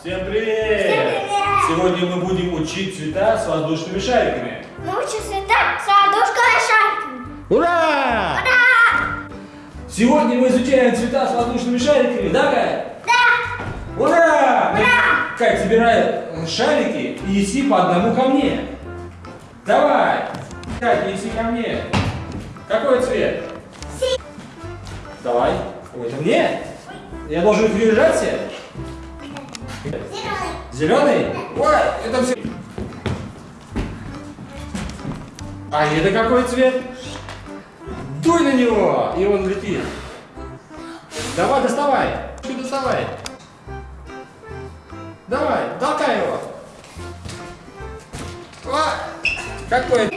Всем привет! Всем привет! Сегодня мы будем учить цвета с воздушными шариками. Научи цвета с ладошкой шариками. Ура! Ура! Сегодня мы изучаем цвета с воздушными шариками, да, Кай? Да! Ура! Ура! Кай, собирай шарики и неси по одному ко мне. Давай! Кай, неси ко мне. Какой цвет? Си- Давай. Ой, это мне? Я должен их держать все? Зеленый. Зеленый? Ой, это все. А это какой цвет? Дуй на него, и он летит. Давай, доставай. Ты доставай. Давай, толкай его. О, какой?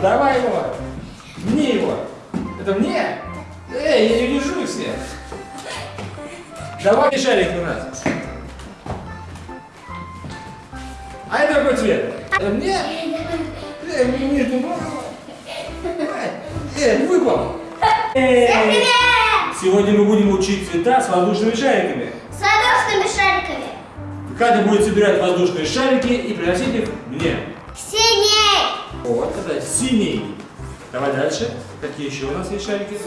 Давай его. Мне его. Это мне? Эй, я не держу их все. Давай шарик у нас. А это какой цвет? Это мне? Э, между ног. Э, выпал. Всем привет! Сегодня мы будем учить цвета с воздушными шариками. С ладошными шариками. Катя будет собирать воздушные шарики и приносить их мне. Синий. Вот, это синий. Давай дальше. Какие еще у нас есть шарики?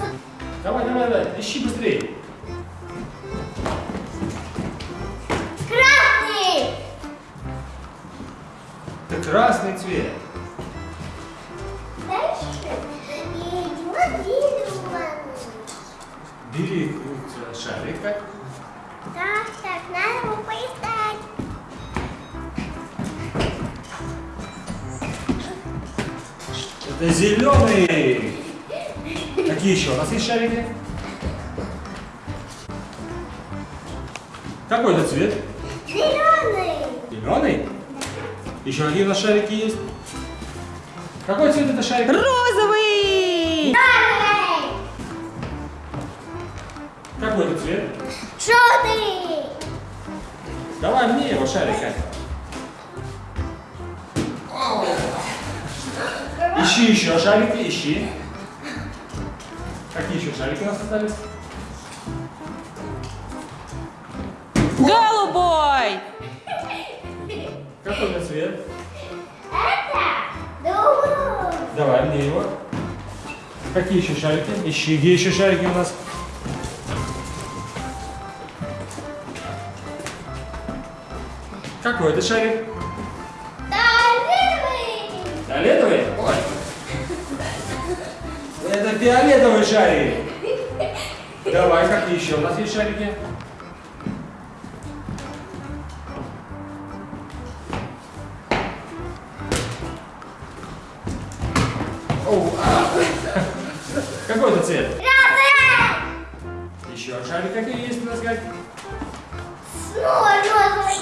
Давай, давай, давай, ищи быстрее. Красный цвет. Бери шарик. Кать. Так, так, надо его поискать. Это зеленый. Какие еще у нас есть шарики? Какой это цвет? Зеленый. Зеленый? Еще какие у нас шарики есть? Какой цвет это шарик? Розовый! Черный. Какой это цвет? Желтый. Давай мне его шарик, Катя. Ищи еще шарики, ищи. Какие еще шарики у нас остались? Голубой! Какой это цвет? Это голубой. Давай мне его. Какие еще шарики? Ищи, где еще шарики у нас? Какой это шарик? Фиолетовый. Фиолетовый? Ой. Это фиолетовый шарик. Давай, какие еще у нас есть шарики? Какой это цвет? Розовый. Еще шарик какие есть у нас, как? Снова розовый.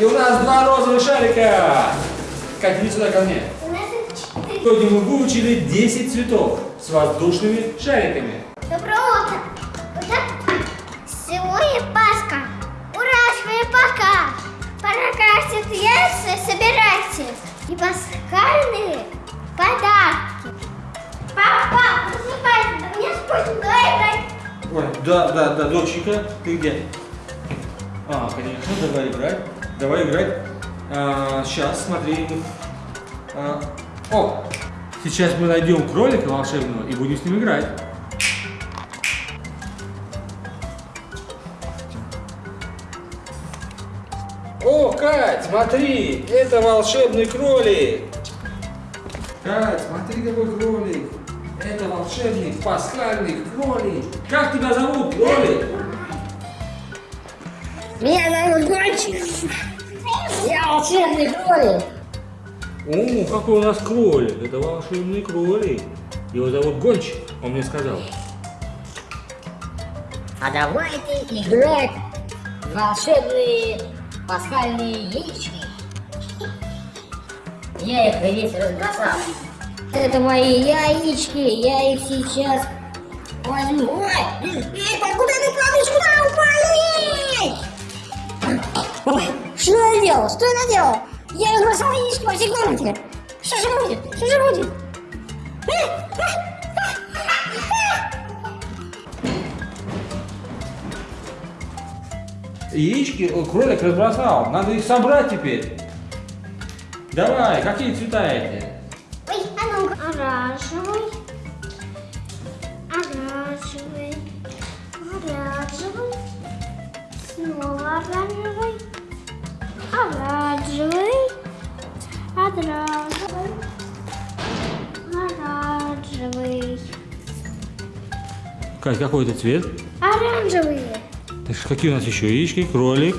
И у нас два розовых шарика. Катя, иди сюда ко мне. У нас их четыре. Сегодня мы выучили 10 цветов с воздушными шариками. Да, да, да, доченька, ты где? А, конечно, давай играть. Давай играть. сейчас, смотри. А, о, сейчас мы найдем кролика волшебного и будем с ним играть. О, Кать, смотри, это волшебный кролик. Кать, смотри, какой кролик. Это волшебный пасхальный кролик. Как тебя зовут, кролик? Меня зовут Гончик. Я волшебный кролик. О, какой у нас кролик. Это волшебный кролик. Его зовут Гончик, он мне сказал. А давайте играть в волшебные пасхальные яички. Я их весь разбросал. Это мои яички, я их сейчас возьму. Ой, эй, откуда ты падаешь? Куда упали? Что я делал? Что я наделал? Я разбросал яички по всей комнате. Что же будет? Что же будет? Яички кролик разбросал. Надо их собрать теперь. Давай, какие цвета эти? Оранжевый, оранжевый, оранжевый, снова оранжевый, оранжевый, оранжевый, оранжевый, Кать, какой это цвет? оранжевые. Так какие у нас еще яички? Кролик.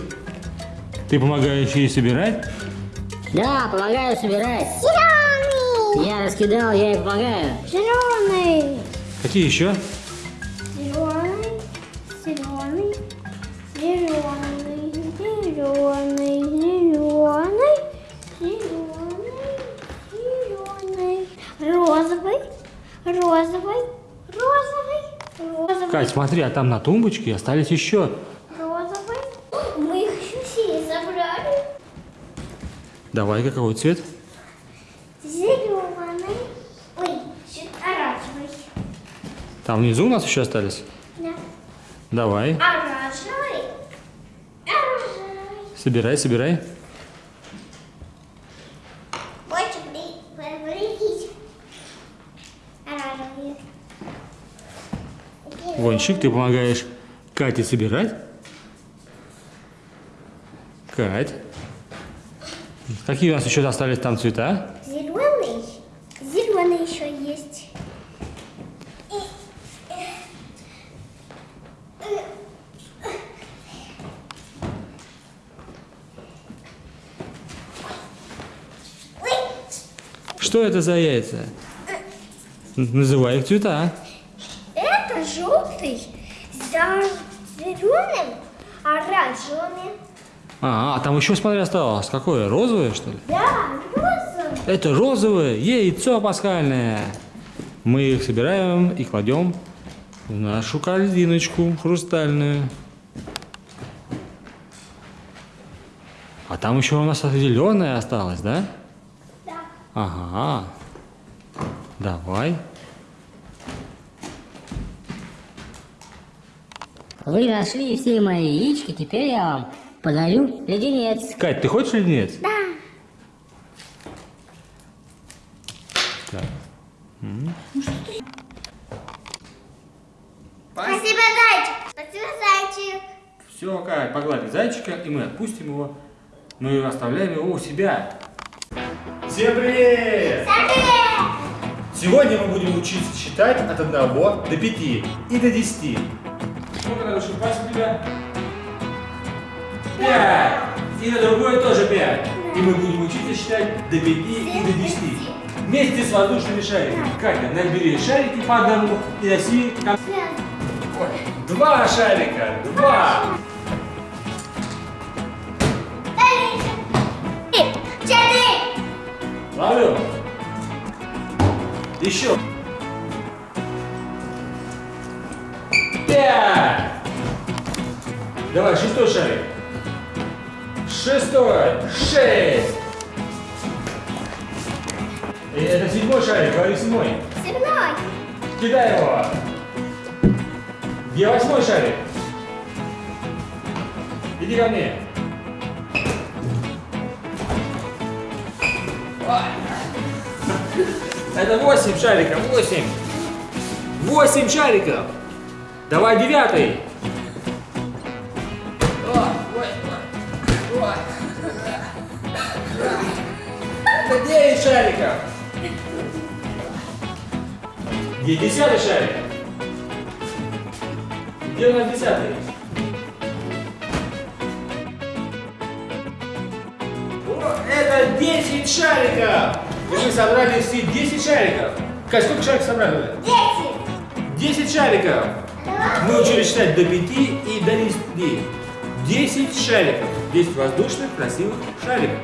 Ты помогаешь ей собирать? Да, помогаю собирать. Я раскидал, я ей помогаю. зеленый, Какие еще? зеленый, зеленый, зеленый, зеленый, зеленый, зеленый, зеленый, розовый, розовый, розовый, розовый, Кать, смотри, а там на тумбочке остались еще. розовый. Мы их еще все забрали. Давай, какой цвет? Зеленый, ой, чуть оранжевый, Там внизу у нас еще остались? да. Давай. оранжевый, оранжевый. Собирай, собирай. Вончик, ты помогаешь Кате собирать? Кать. Какие у нас еще остались там цвета? Зеленый. Зеленый еще есть. И- Ой, Что это за яйца? Называй их цвета. Это желтый за зеленым, оранжевым. А, а там еще, смотри, осталось. Какое? Розовое, что ли? Да, розовый. Это розовое яйцо пасхальное. Мы их собираем и кладем в нашу корзиночку хрустальную. А там еще у нас зеленое осталось, да? Ага. Давай. Вы нашли все мои яички, теперь я вам подарю леденец. Кать, ты хочешь леденец? Да. Так. Спасибо, зайчик. Спасибо, зайчик. Все, Кать, погладили зайчика, и мы отпустим его. Мы оставляем его у себя. Всем привет! Привет. Сегодня мы будем учиться считать от 1 до 5 и до 10. Сколько надо, пальцы у тебя? 5. И на другой тоже 5. И мы будем учиться считать до 5 и до 10. Вместе с воздушными шариками. Катя, набери шарики по одному и носи Два шарика, два. Ловлю. Еще. Пять. Давай, шестой шарик. Шестой. Шесть. Это седьмой шарик, говори седьмой. Седьмой. Кидай его. Где восьмой шарик? Иди ко мне. Это восемь шариков, восемь. Восемь шариков. Давай девятый. Это девять шариков. Где десятый шарик? Где у нас десятый? О, это 10 шариков! И мы собрали все 10 шариков. Кать, сколько шариков собрали? Десять. 10 шариков. Мы учились считать до 5 и до 10. 10 шариков. 10 воздушных красивых шариков.